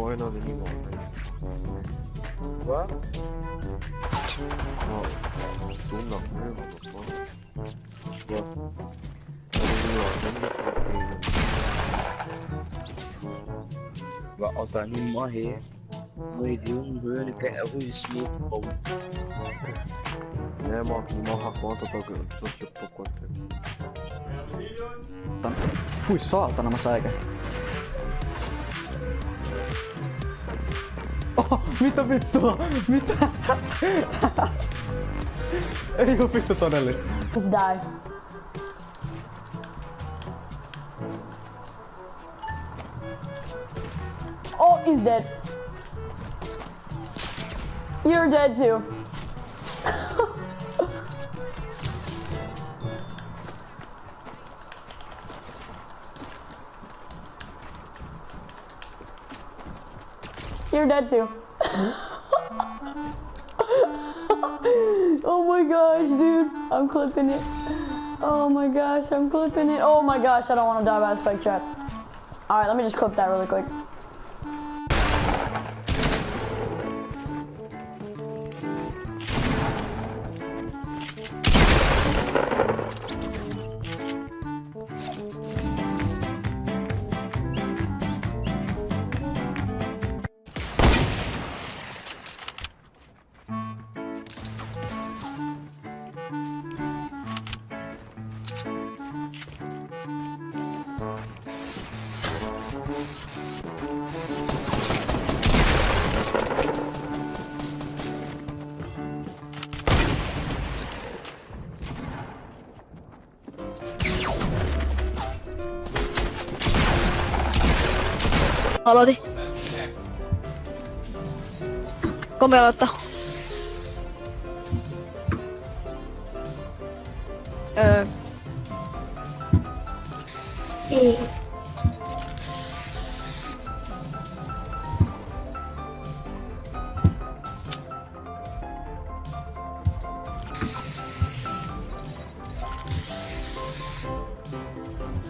morre na vida igual, não, não, não, não, não, não, não, não, não, não, não, não, não, não, não, que é não, não, não, É, não, não, não, conta, não, não, não, não, não, não, Fui só, não, não, não, saatana mä säikä. Oh, mitä vittua? Mitä? Ei oo vittu todellista. Just die. Oh, he's dead. You're dead too. You're dead too. oh my gosh, dude. I'm clipping it. Oh my gosh, I'm clipping it. Oh my gosh, I don't want to die by a spike trap. Alright, let me just clip that really quick. 洗でごめん洗ったうんええ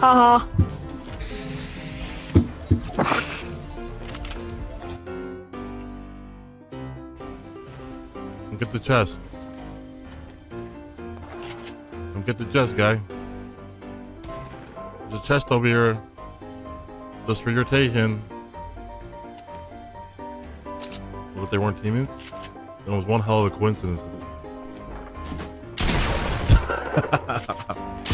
はは Come get the chest. Come get the chest, guy. There's a chest over here. Just for your taking. But they weren't teammates? It was one hell of a coincidence.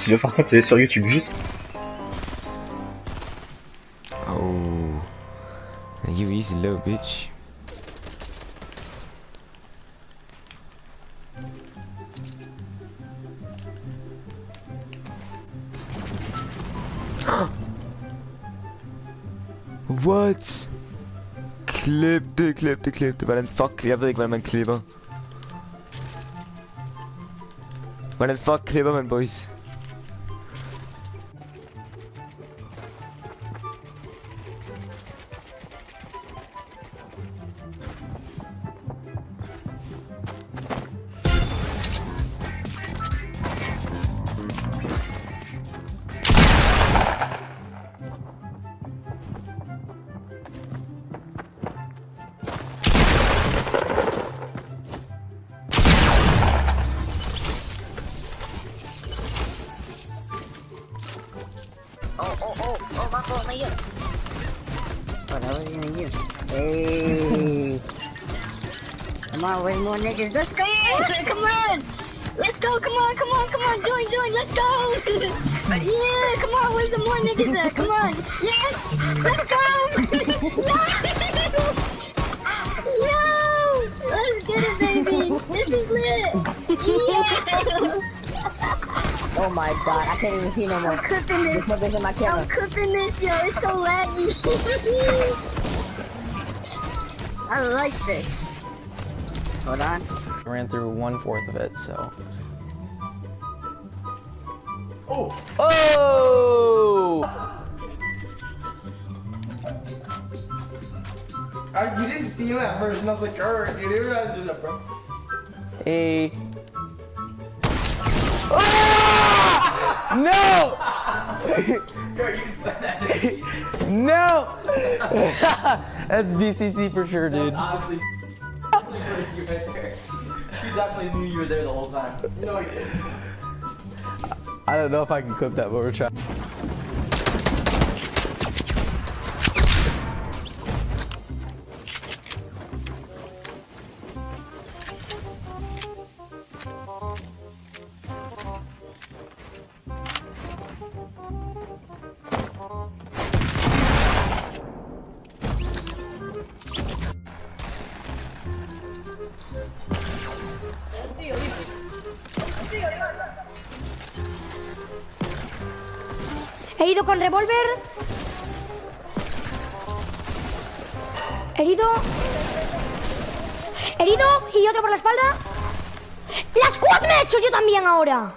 Si le par contre est sur YouTube juste. Oh. You easy little bitch. What? Klebte, klebte, klebte, weil ein Fuck Kleber, ich war mein Kleber. Weil ein Fuck Kleber, mein Boys. Hey. Come on, way more niggas. Let's go! Come on! Let's go! Come on! Come on! Come on! Join! Join! Let's go! yeah! Come on! Where's the more niggas at? Come on! Yes! Let's go! Yo! Yo! Let's get it, baby! This is lit! Yeah! Oh my god, I can't even see no more. I'm cooking this. This in my camera. I'm cooking this, yo. It's so laggy. I like this. Hold on. Ran through one fourth of it, so. Oh! Oh! I, you didn't see him at first, and I was like, "Grr," you didn't realize it was up, bro. Hey. Ah! No! no! That's BCC for sure, dude. Honestly, you right there. He definitely knew you were there the whole time. No, he didn't. I don't know if I can clip that, but we're trying. Herido con revólver. Herido. Herido y otro por la espalda. ¡Las squad me he hecho yo también ahora!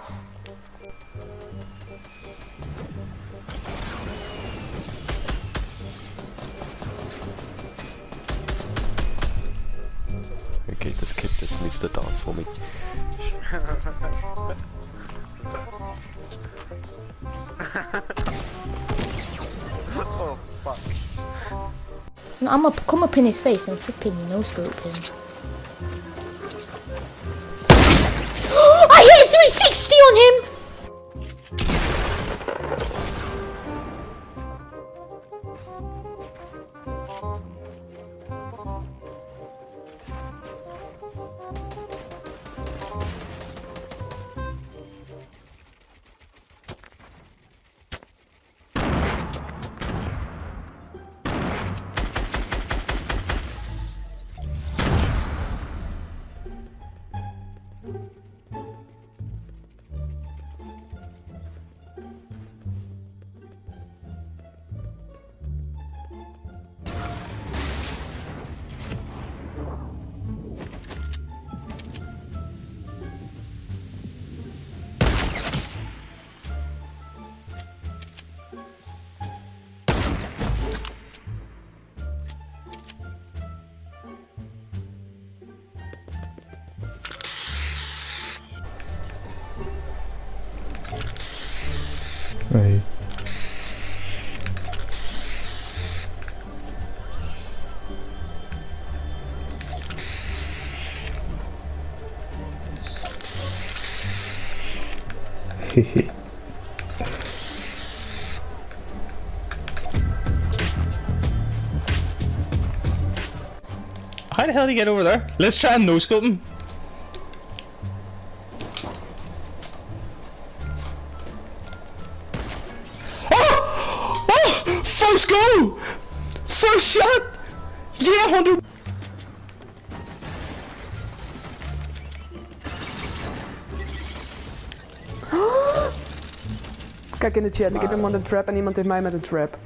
I'm gonna come up in his face and flipping no scope him. Hey. Hehe. How the hell did he get over there? Let's try and no-scope him. Yeah, 100... Kijk in de chat, ik heb iemand een trap en iemand heeft mij met een trap.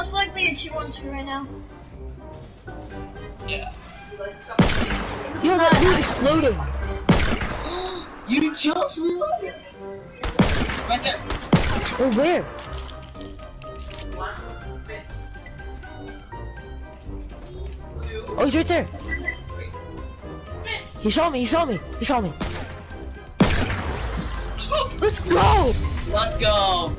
It's most likely a 2-1-2 right now. Yeah. Yo, that dude is floating. You just realized? Right there. Oh, where? Oh, he's right there. He saw me, he saw me, he saw me. Let's go! Let's go.